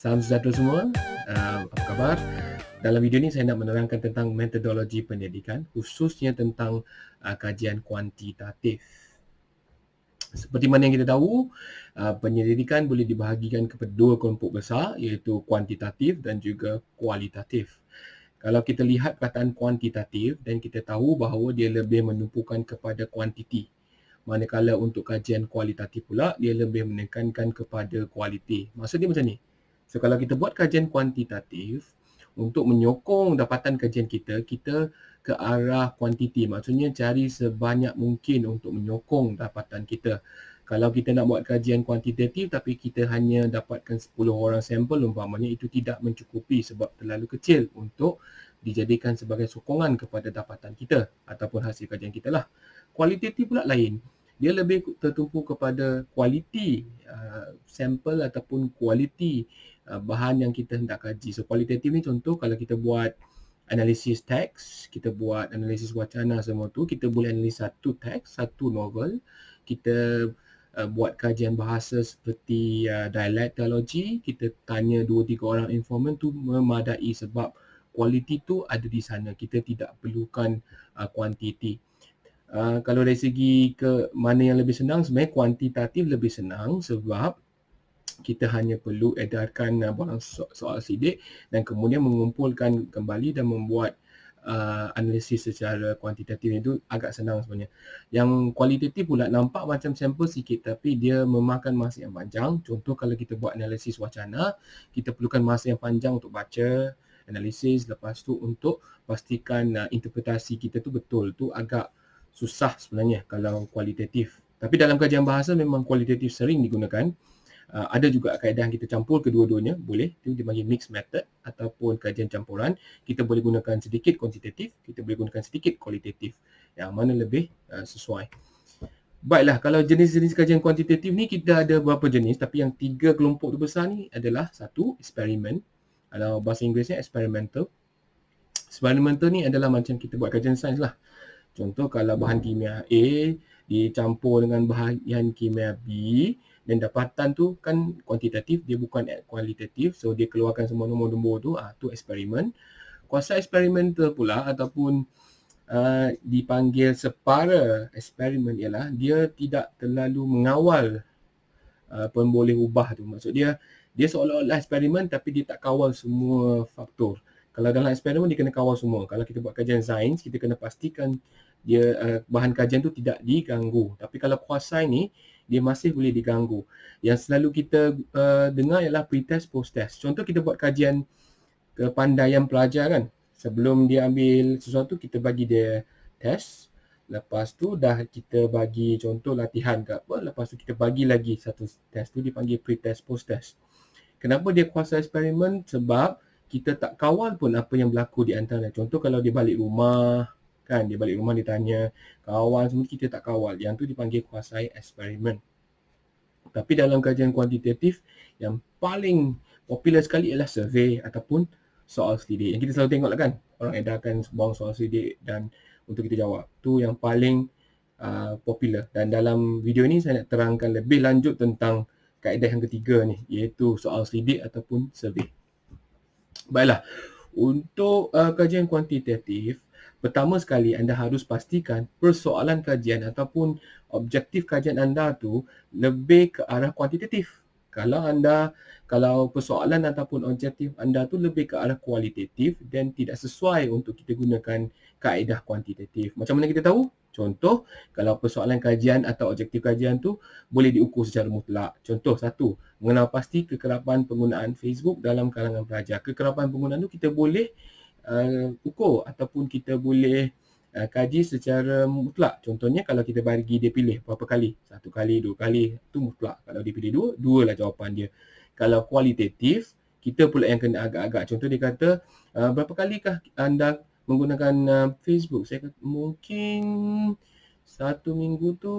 Salam sejahtera semua. Uh, apa khabar? Dalam video ini saya nak menerangkan tentang metodologi pendidikan khususnya tentang uh, kajian kuantitatif. Seperti mana yang kita tahu, uh, penyelidikan boleh dibahagikan kepada dua kelompok besar iaitu kuantitatif dan juga kualitatif. Kalau kita lihat perkataan kuantitatif dan kita tahu bahawa dia lebih menumpukan kepada kuantiti. Manakala untuk kajian kualitatif pula, dia lebih menekankan kepada kualiti. Maksudnya macam ni, So kalau kita buat kajian kuantitatif untuk menyokong dapatan kajian kita, kita ke arah kuantiti. Maksudnya cari sebanyak mungkin untuk menyokong dapatan kita. Kalau kita nak buat kajian kuantitatif tapi kita hanya dapatkan 10 orang sampel umpamanya itu tidak mencukupi sebab terlalu kecil untuk dijadikan sebagai sokongan kepada dapatan kita ataupun hasil kajian kita lah. Kualitatif pula lain dia lebih tertumpu kepada kualiti uh, sampel ataupun kualiti uh, bahan yang kita hendak kaji. So kualitatif ni contoh kalau kita buat analisis teks, kita buat analisis wacana semua tu, kita boleh analisis satu teks, satu novel, kita uh, buat kajian bahasa seperti uh, dialektologi, kita tanya dua tiga orang informant tu memadai sebab kualiti tu ada di sana. Kita tidak perlukan uh, kuantiti. Uh, kalau dari segi ke mana yang lebih senang sebenarnya kuantitatif lebih senang sebab kita hanya perlu edarkan uh, barang so- soal sidik dan kemudian mengumpulkan kembali dan membuat uh, analisis secara kuantitatif itu agak senang sebenarnya. Yang kualitatif pula nampak macam sampel sikit tapi dia memakan masa yang panjang. Contoh kalau kita buat analisis wacana, kita perlukan masa yang panjang untuk baca, analisis lepas tu untuk pastikan uh, interpretasi kita tu betul tu agak susah sebenarnya kalau kualitatif. Tapi dalam kajian bahasa memang kualitatif sering digunakan. Uh, ada juga kaedah kita campur kedua-duanya, boleh. Itu dipanggil mixed method ataupun kajian campuran. Kita boleh gunakan sedikit kuantitatif, kita boleh gunakan sedikit kualitatif. Yang mana lebih uh, sesuai. Baiklah, kalau jenis-jenis kajian kuantitatif ni kita ada beberapa jenis tapi yang tiga kelompok besar ni adalah satu, eksperimen. Kalau bahasa Inggerisnya experimental. Experimental ni adalah macam kita buat kajian sains lah. Contoh kalau bahan kimia A dicampur dengan bahan kimia B dan dapatan tu kan kuantitatif dia bukan kualitatif so dia keluarkan semua nombor-nombor tu ah tu eksperimen. Kuasa eksperimental pula ataupun uh, dipanggil separa eksperimen ialah dia tidak terlalu mengawal uh, pun boleh ubah tu. Maksud dia dia seolah-olah eksperimen tapi dia tak kawal semua faktor. Kalau dalam eksperimen dia kena kawal semua. Kalau kita buat kajian sains, kita kena pastikan dia uh, bahan kajian tu tidak diganggu. Tapi kalau kuasai ni, dia masih boleh diganggu. Yang selalu kita uh, dengar ialah pre-test, post-test. Contoh kita buat kajian kepandaian pelajar kan. Sebelum dia ambil sesuatu, kita bagi dia test. Lepas tu dah kita bagi contoh latihan ke apa. Lepas tu kita bagi lagi satu test tu dipanggil pre-test, post-test. Kenapa dia kuasa eksperimen? Sebab kita tak kawal pun apa yang berlaku di antara. Contoh kalau dia balik rumah, kan dia balik rumah dia tanya kawan semua kita tak kawal. Yang tu dipanggil kuasai eksperimen. Tapi dalam kajian kuantitatif yang paling popular sekali ialah survey ataupun soal selidik. Yang kita selalu tengok lah kan. Orang edarkan sebuah soal selidik dan untuk kita jawab. Tu yang paling uh, popular. Dan dalam video ni saya nak terangkan lebih lanjut tentang kaedah yang ketiga ni. Iaitu soal selidik ataupun survey. Baiklah, untuk uh, kajian kuantitatif, pertama sekali anda harus pastikan persoalan kajian ataupun objektif kajian anda tu lebih ke arah kuantitatif. Kalau anda kalau persoalan ataupun objektif anda tu lebih ke arah kualitatif dan tidak sesuai untuk kita gunakan kaedah kuantitatif. Macam mana kita tahu? Contoh, kalau persoalan kajian atau objektif kajian tu boleh diukur secara mutlak. Contoh satu, mengenal pasti kekerapan penggunaan Facebook dalam kalangan pelajar. Kekerapan penggunaan tu kita boleh uh, ukur ataupun kita boleh uh, kaji secara mutlak. Contohnya kalau kita bagi dia pilih berapa kali? Satu kali, dua kali, tu mutlak. Kalau dia pilih dua, dua lah jawapan dia. Kalau kualitatif, kita pula yang kena agak-agak. Contoh dia kata, uh, berapa kalikah anda menggunakan uh, Facebook. Saya kata mungkin satu minggu tu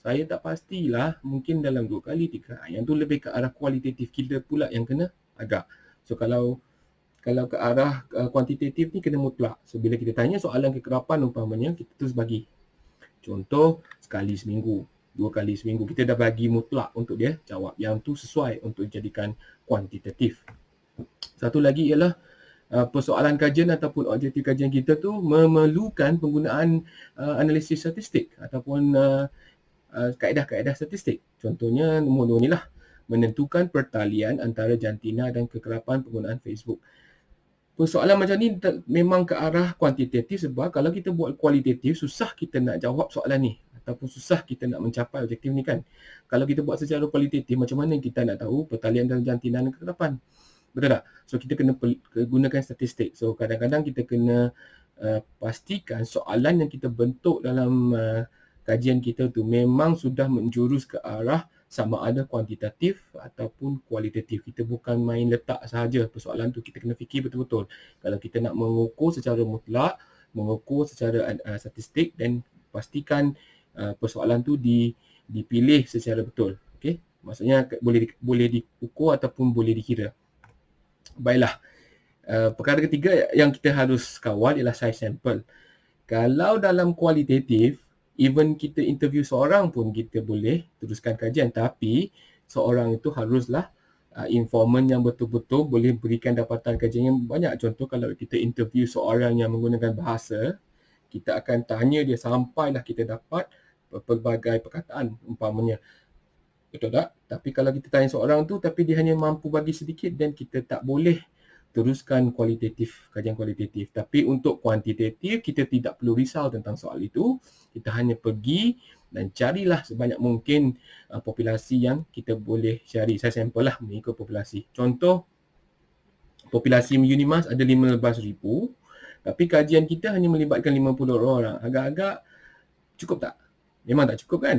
saya tak pastilah. Mungkin dalam dua kali, tiga. Yang tu lebih ke arah kualitatif kita pula yang kena agak. So kalau kalau ke arah uh, kuantitatif ni kena mutlak. So bila kita tanya soalan kekerapan umpamanya, kita terus bagi. Contoh sekali seminggu. dua kali seminggu. Kita dah bagi mutlak untuk dia jawab. Yang tu sesuai untuk dijadikan kuantitatif. Satu lagi ialah uh, persoalan kajian ataupun objektif kajian kita tu memerlukan penggunaan uh, analisis statistik ataupun uh, uh, kaedah-kaedah statistik. Contohnya nombor dua ni lah menentukan pertalian antara jantina dan kekerapan penggunaan Facebook persoalan macam ni memang ke arah kuantitatif sebab kalau kita buat kualitatif susah kita nak jawab soalan ni ataupun susah kita nak mencapai objektif ni kan. Kalau kita buat secara kualitatif macam mana kita nak tahu pertalian dan jantina dan kekerapan. Betul tak? So kita kena gunakan statistik. So kadang-kadang kita kena uh, pastikan soalan yang kita bentuk dalam uh, kajian kita tu memang sudah menjurus ke arah sama ada kuantitatif ataupun kualitatif. Kita bukan main letak sahaja persoalan tu. Kita kena fikir betul-betul. Kalau kita nak mengukur secara mutlak, mengukur secara uh, statistik dan pastikan uh, persoalan tu di, dipilih secara betul. Okay? Maksudnya boleh di, boleh diukur ataupun boleh dikira. Baiklah. Uh, perkara ketiga yang kita harus kawal ialah size sample. Kalau dalam kualitatif, even kita interview seorang pun kita boleh teruskan kajian. Tapi seorang itu haruslah uh, informan yang betul-betul boleh berikan dapatan kajian yang banyak. Contoh kalau kita interview seorang yang menggunakan bahasa kita akan tanya dia sampailah kita dapat pelbagai perkataan umpamanya. Betul tak? Tapi kalau kita tanya seorang tu tapi dia hanya mampu bagi sedikit dan kita tak boleh teruskan kualitatif, kajian kualitatif. Tapi untuk kuantitatif, kita tidak perlu risau tentang soal itu. Kita hanya pergi dan carilah sebanyak mungkin uh, populasi yang kita boleh cari. Saya sampel lah mengikut populasi. Contoh, populasi Unimas ada 15,000 tapi kajian kita hanya melibatkan 50 orang. Agak-agak cukup tak? Memang tak cukup kan?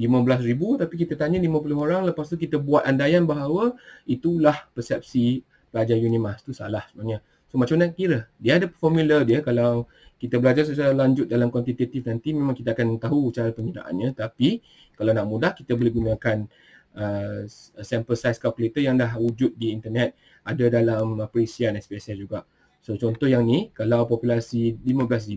15,000 tapi kita tanya 50 orang lepas tu kita buat andaian bahawa itulah persepsi pelajar Unimas tu salah sebenarnya. So macam mana kira? Dia ada formula dia kalau kita belajar secara lanjut dalam kuantitatif nanti memang kita akan tahu cara pengiraannya tapi kalau nak mudah kita boleh gunakan uh, sample size calculator yang dah wujud di internet ada dalam perisian SPSS juga. So contoh yang ni kalau populasi 15,000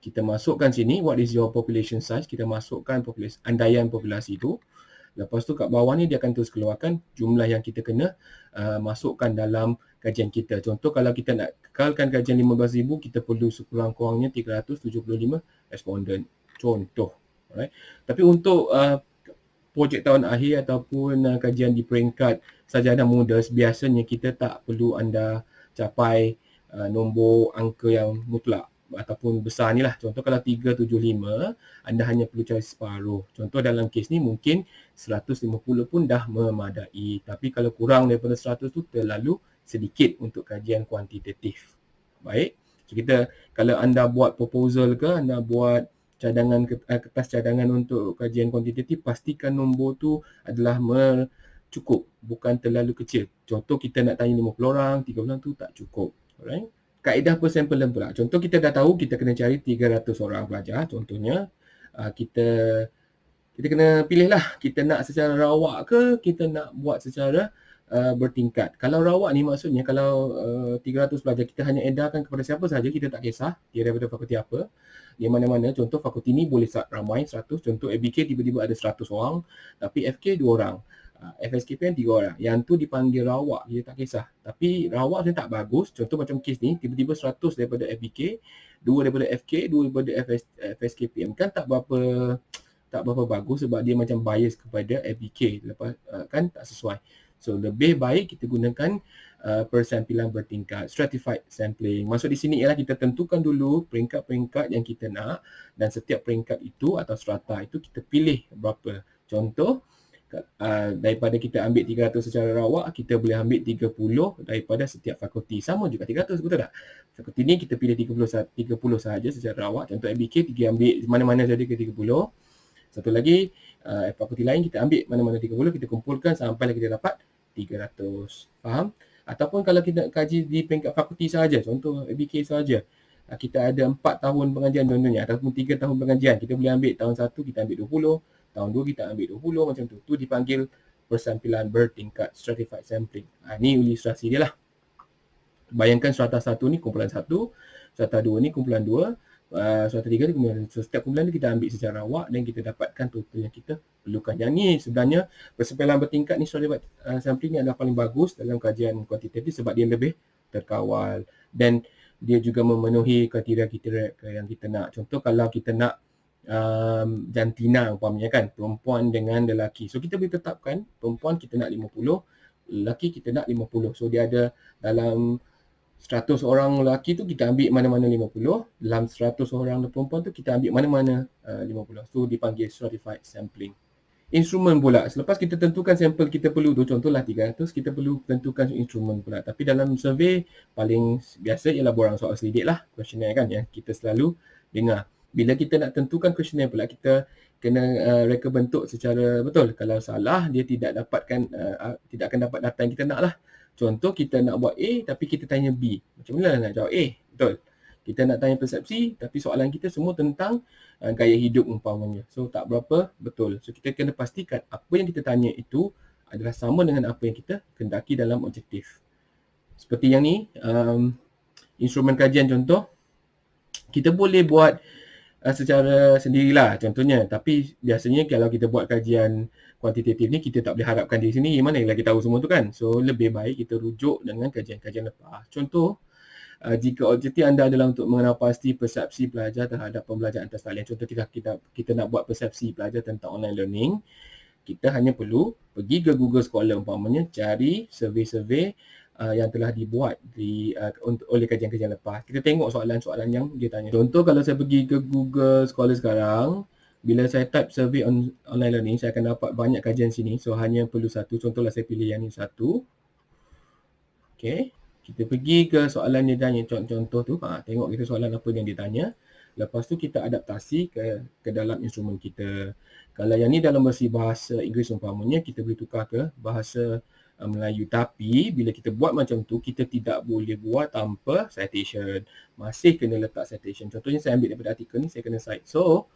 kita masukkan sini what is your population size kita masukkan populasi andaian populasi itu Lepas tu kat bawah ni dia akan terus keluarkan jumlah yang kita kena uh, masukkan dalam kajian kita. Contoh kalau kita nak kekalkan kajian 15,000, kita perlu sekurang-kurangnya 375 responden. Contoh. Alright. Tapi untuk uh, projek tahun akhir ataupun uh, kajian di peringkat sajadah muda, biasanya kita tak perlu anda capai uh, nombor angka yang mutlak ataupun besar ni lah. Contoh kalau 375, anda hanya perlu cari separuh. Contoh dalam kes ni mungkin 150 pun dah memadai. Tapi kalau kurang daripada 100 tu terlalu sedikit untuk kajian kuantitatif. Baik. So kita kalau anda buat proposal ke, anda buat cadangan eh, kertas cadangan untuk kajian kuantitatif, pastikan nombor tu adalah cukup. Bukan terlalu kecil. Contoh kita nak tanya 50 orang, 30 orang tu tak cukup. Alright kaedah persampling pula. Contoh kita dah tahu kita kena cari 300 orang pelajar. Contohnya uh, kita kita kena pilih lah kita nak secara rawak ke kita nak buat secara uh, bertingkat. Kalau rawak ni maksudnya kalau uh, 300 pelajar kita hanya edarkan kepada siapa saja kita tak kisah dia daripada fakulti apa. Di mana-mana contoh fakulti ni boleh ramai 100. Contoh ABK tiba-tiba ada 100 orang tapi FK 2 orang. Ah, FSKP kan tiga orang. Yang tu dipanggil rawak, dia tak kisah. Tapi rawak sebenarnya tak bagus. Contoh macam kes ni, tiba-tiba 100 daripada FBK, dua daripada FK, dua daripada FS, FSKPM. Kan tak berapa tak berapa bagus sebab dia macam bias kepada FBK. Lepas, uh, kan tak sesuai. So lebih baik kita gunakan uh, persampilan bertingkat, stratified sampling. Maksud di sini ialah kita tentukan dulu peringkat-peringkat yang kita nak dan setiap peringkat itu atau strata itu kita pilih berapa. Contoh, uh, daripada kita ambil 300 secara rawak, kita boleh ambil 30 daripada setiap fakulti. Sama juga 300, betul tak? Fakulti ni kita pilih 30, 30 sahaja secara rawak. Contoh MBK, kita ambil mana-mana saja ke 30. Satu lagi, uh, fakulti lain kita ambil mana-mana 30, kita kumpulkan sampai kita dapat 300. Faham? Ataupun kalau kita kaji di peringkat fakulti sahaja, contoh MBK sahaja, uh, kita ada 4 tahun pengajian contohnya ataupun 3 tahun pengajian, kita boleh ambil tahun 1 kita ambil 20, tahun 2 kita ambil 20 macam tu. Tu dipanggil persampilan bertingkat stratified sampling. Ha, ni ilustrasi dia lah. Bayangkan strata 1 ni kumpulan 1, strata 2 ni kumpulan 2, uh, suatu tiga tu kumpulan. So setiap kumpulan tu kita ambil secara awak dan kita dapatkan total yang kita perlukan. Yang ni sebenarnya persempelan bertingkat ni soal uh, sampling ni adalah paling bagus dalam kajian kuantitatif sebab dia lebih terkawal dan dia juga memenuhi kriteria-kriteria yang kita nak. Contoh kalau kita nak um, jantina umpamanya kan, perempuan dengan lelaki. So kita boleh tetapkan perempuan kita nak 50, lelaki kita nak 50. So dia ada dalam 100 orang lelaki tu kita ambil mana-mana 50, dalam 100 orang perempuan tu kita ambil mana-mana uh, 50. So dipanggil stratified sampling. Instrumen pula, selepas kita tentukan sampel kita perlu tu, contohlah 300, kita perlu tentukan instrumen pula. Tapi dalam survey paling biasa ialah borang soal selidik lah, questionnaire kan yang kita selalu dengar. Bila kita nak tentukan questionnaire pula, kita kena uh, reka bentuk secara betul. Kalau salah, dia tidak dapatkan, uh, tidak akan dapat data yang kita nak lah. Contoh kita nak buat A tapi kita tanya B. Macam mana nak jawab A? Betul. Kita nak tanya persepsi tapi soalan kita semua tentang uh, gaya hidup umpamanya. So tak berapa betul. So kita kena pastikan apa yang kita tanya itu adalah sama dengan apa yang kita kendaki dalam objektif. Seperti yang ni, um, instrumen kajian contoh, kita boleh buat uh, secara sendirilah contohnya. Tapi biasanya kalau kita buat kajian kuantitatif ni kita tak boleh harapkan di sini mana yang lagi tahu semua tu kan. So lebih baik kita rujuk dengan kajian-kajian lepas. Contoh uh, jika objektif anda adalah untuk mengenal pasti persepsi pelajar terhadap pembelajaran atas talian. Contoh kita, kita kita nak buat persepsi pelajar tentang online learning, kita hanya perlu pergi ke Google Scholar umpamanya cari survey-survey uh, yang telah dibuat di uh, oleh kajian-kajian lepas. Kita tengok soalan-soalan yang dia tanya. Contoh kalau saya pergi ke Google Scholar sekarang, bila saya type survey on, online learning, saya akan dapat banyak kajian sini. So, hanya perlu satu. Contohlah saya pilih yang ni satu. Okay. Kita pergi ke soalan dia tanya. Contoh tu, ha, tengok kita soalan apa yang dia tanya. Lepas tu kita adaptasi ke ke dalam instrumen kita. Kalau yang ni dalam versi bahasa Inggeris umpamanya, kita boleh tukar ke bahasa Melayu. Tapi bila kita buat macam tu, kita tidak boleh buat tanpa citation. Masih kena letak citation. Contohnya saya ambil daripada artikel ni, saya kena cite. So,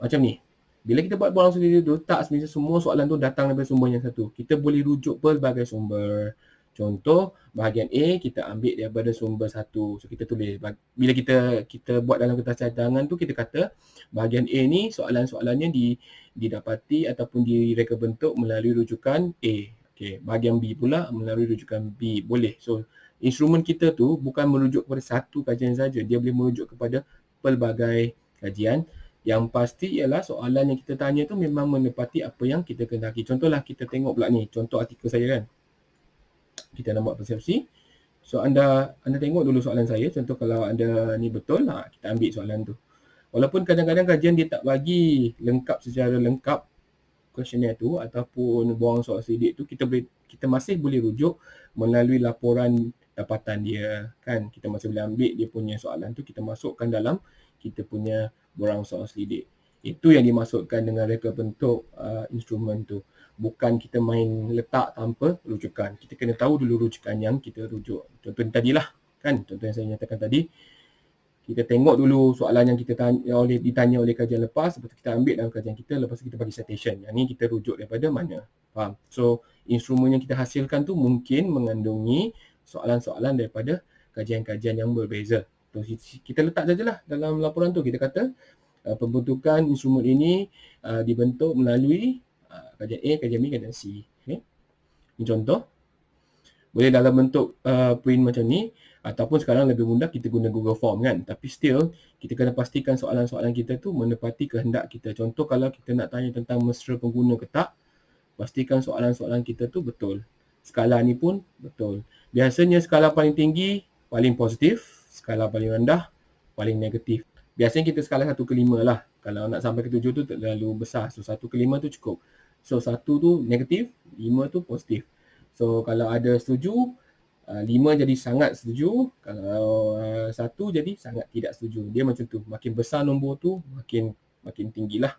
macam ni. Bila kita buat borang sendiri tu, tak sebenarnya semua soalan tu datang daripada sumber yang satu. Kita boleh rujuk pelbagai sumber. Contoh, bahagian A kita ambil daripada sumber satu. So kita tulis. Bila kita kita buat dalam kertas cadangan tu, kita kata bahagian A ni soalan-soalannya di, didapati ataupun direka bentuk melalui rujukan A. Okay. Bahagian B pula melalui rujukan B. Boleh. So instrumen kita tu bukan merujuk kepada satu kajian saja. Dia boleh merujuk kepada pelbagai kajian yang pasti ialah soalan yang kita tanya tu memang menepati apa yang kita kendaki. Contohlah kita tengok pula ni, contoh artikel saya kan. Kita nak buat persepsi. So anda anda tengok dulu soalan saya. Contoh kalau anda ni betul, ha, kita ambil soalan tu. Walaupun kadang-kadang kajian dia tak bagi lengkap secara lengkap questionnaire tu ataupun buang soal sidik tu, kita boleh kita masih boleh rujuk melalui laporan dapatan dia kan. Kita masih boleh ambil dia punya soalan tu, kita masukkan dalam kita punya borang soal selidik. Itu yang dimasukkan dengan reka bentuk uh, instrumen tu. Bukan kita main letak tanpa rujukan. Kita kena tahu dulu rujukan yang kita rujuk. Contoh tadilah kan, contoh yang saya nyatakan tadi. Kita tengok dulu soalan yang kita tanya oleh ditanya oleh kajian lepas, lepas kita ambil dalam kajian kita, lepas kita bagi citation. Yang ni kita rujuk daripada mana? Faham? So, instrumen yang kita hasilkan tu mungkin mengandungi soalan-soalan daripada kajian-kajian yang berbeza kita letak sajalah dalam laporan tu kita kata uh, pembentukan instrumen ini uh, dibentuk melalui uh, kajian A, kajian B, kajian C. Okay. Ini contoh. Boleh dalam bentuk uh, print macam ni ataupun sekarang lebih mudah kita guna Google Form kan. Tapi still kita kena pastikan soalan-soalan kita tu menepati kehendak kita. Contoh kalau kita nak tanya tentang mesra pengguna ke tak, pastikan soalan-soalan kita tu betul. Skala ni pun betul. Biasanya skala paling tinggi paling positif, skala paling rendah paling negatif. Biasanya kita skala 1 ke 5 lah. Kalau nak sampai ke 7 tu terlalu besar. So 1 ke 5 tu cukup. So 1 tu negatif, 5 tu positif. So kalau ada setuju, 5 uh, jadi sangat setuju. Kalau 1 uh, jadi sangat tidak setuju. Dia macam tu. Makin besar nombor tu, makin makin tinggi lah.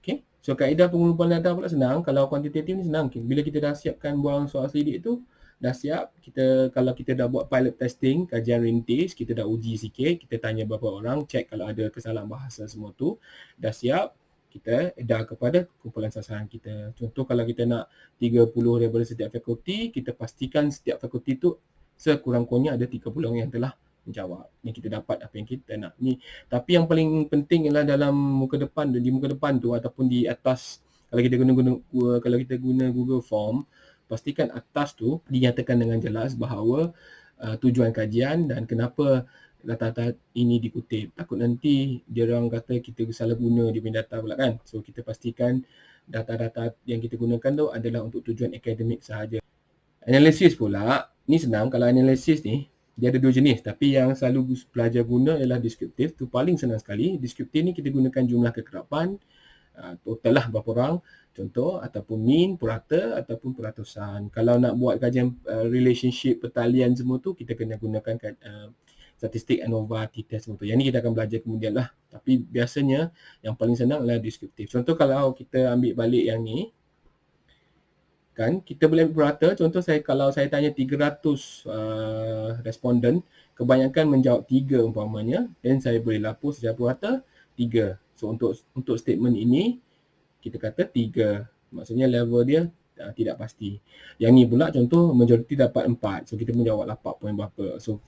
Okay. So kaedah pengumpulan data pula senang. Kalau kuantitatif ni senang. Bila kita dah siapkan buang soal selidik tu, dah siap kita kalau kita dah buat pilot testing kajian rintis kita dah uji sikit kita tanya beberapa orang check kalau ada kesalahan bahasa semua tu dah siap kita dah kepada kumpulan sasaran kita contoh kalau kita nak 30 daripada setiap fakulti kita pastikan setiap fakulti tu sekurang-kurangnya ada 30 orang yang telah menjawab. Ni kita dapat apa yang kita nak. Ni tapi yang paling penting ialah dalam muka depan di muka depan tu ataupun di atas kalau kita guna guna kalau kita guna Google Form pastikan atas tu dinyatakan dengan jelas bahawa uh, tujuan kajian dan kenapa data-data ini dikutip. Takut nanti dia orang kata kita salah guna dia punya data pula kan. So kita pastikan data-data yang kita gunakan tu adalah untuk tujuan akademik sahaja. Analisis pula, ni senang kalau analisis ni dia ada dua jenis tapi yang selalu pelajar guna ialah deskriptif tu paling senang sekali. Deskriptif ni kita gunakan jumlah kekerapan uh, total lah berapa orang contoh ataupun mean, purata ataupun peratusan. Kalau nak buat kajian uh, relationship pertalian semua tu kita kena gunakan uh, statistik ANOVA, t-test tu. Yang ni kita akan belajar kemudian lah. Tapi biasanya yang paling senang adalah deskriptif. Contoh kalau kita ambil balik yang ni, kan kita boleh berata contoh saya kalau saya tanya 300 uh, responden kebanyakan menjawab 3 umpamanya. Dan saya boleh lapor secara purata 3 so untuk untuk statement ini kita kata 3 maksudnya level dia uh, tidak pasti. Yang ni pula contoh majoriti dapat 4 so kita menjawab 8 poin berapa. So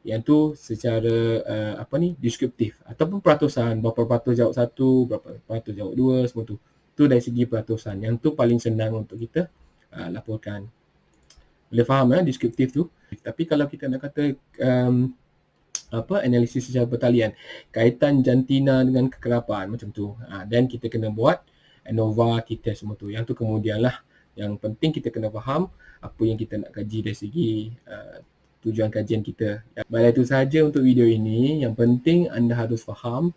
yang tu secara uh, apa ni deskriptif ataupun peratusan berapa peratus jawab satu berapa peratus jawab dua semua tu. Tu dari segi peratusan. Yang tu paling senang untuk kita uh, laporkan. Boleh faham ya deskriptif tu? Tapi kalau kita nak kata um, apa analisis secara pertalian kaitan jantina dengan kekerapan macam tu. Uh, dan kita kena buat ANOVA kita semua tu. Yang tu kemudian lah yang penting kita kena faham apa yang kita nak kaji dari segi uh, tujuan kajian kita. Baiklah itu sahaja untuk video ini. Yang penting anda harus faham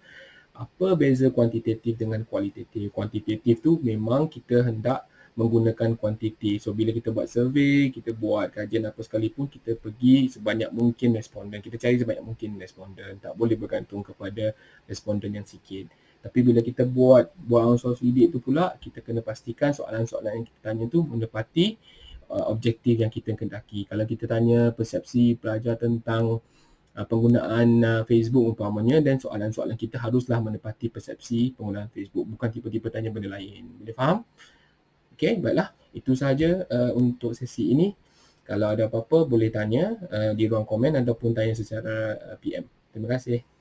apa beza kuantitatif dengan kualitatif. Kuantitatif tu memang kita hendak menggunakan kuantiti. So bila kita buat survey, kita buat kajian apa sekalipun, kita pergi sebanyak mungkin responden. Kita cari sebanyak mungkin responden. Tak boleh bergantung kepada responden yang sikit. Tapi bila kita buat buat unsur sidik tu pula, kita kena pastikan soalan-soalan yang kita tanya tu menepati uh, objektif yang kita kendaki. Kalau kita tanya persepsi pelajar tentang uh, penggunaan uh, Facebook umpamanya dan soalan-soalan kita haruslah menepati persepsi penggunaan Facebook bukan tiba-tiba tanya benda lain. Boleh faham? Okey, baiklah. Itu sahaja uh, untuk sesi ini. Kalau ada apa-apa boleh tanya uh, di ruang komen ataupun tanya secara uh, PM. Terima kasih.